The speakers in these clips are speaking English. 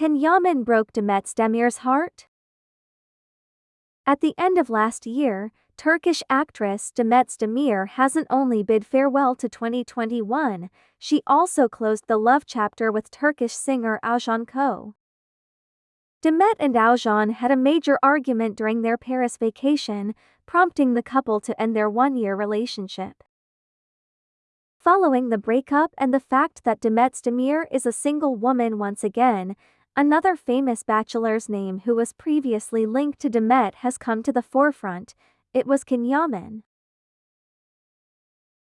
Can Yaman broke Demet Demir's heart? At the end of last year, Turkish actress Demet Demir hasn't only bid farewell to 2021, she also closed the love chapter with Turkish singer Oğuzhan Koç. Demet and Oğuzhan had a major argument during their Paris vacation, prompting the couple to end their one-year relationship. Following the breakup and the fact that Demet Demir is a single woman once again, another famous bachelor's name who was previously linked to Demet has come to the forefront, it was Can Yaman.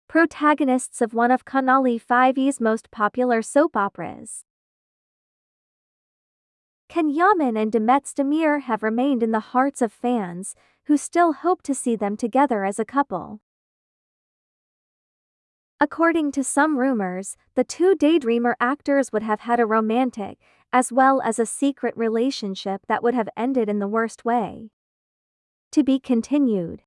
Protagonists of one of Kanal 5's most popular soap operas. Can Yaman and Demet Demir have remained in the hearts of fans, who still hope to see them together as a couple. According to some rumors, the two daydreamer actors would have had a romantic, as well as a secret relationship that would have ended in the worst way. To be continued.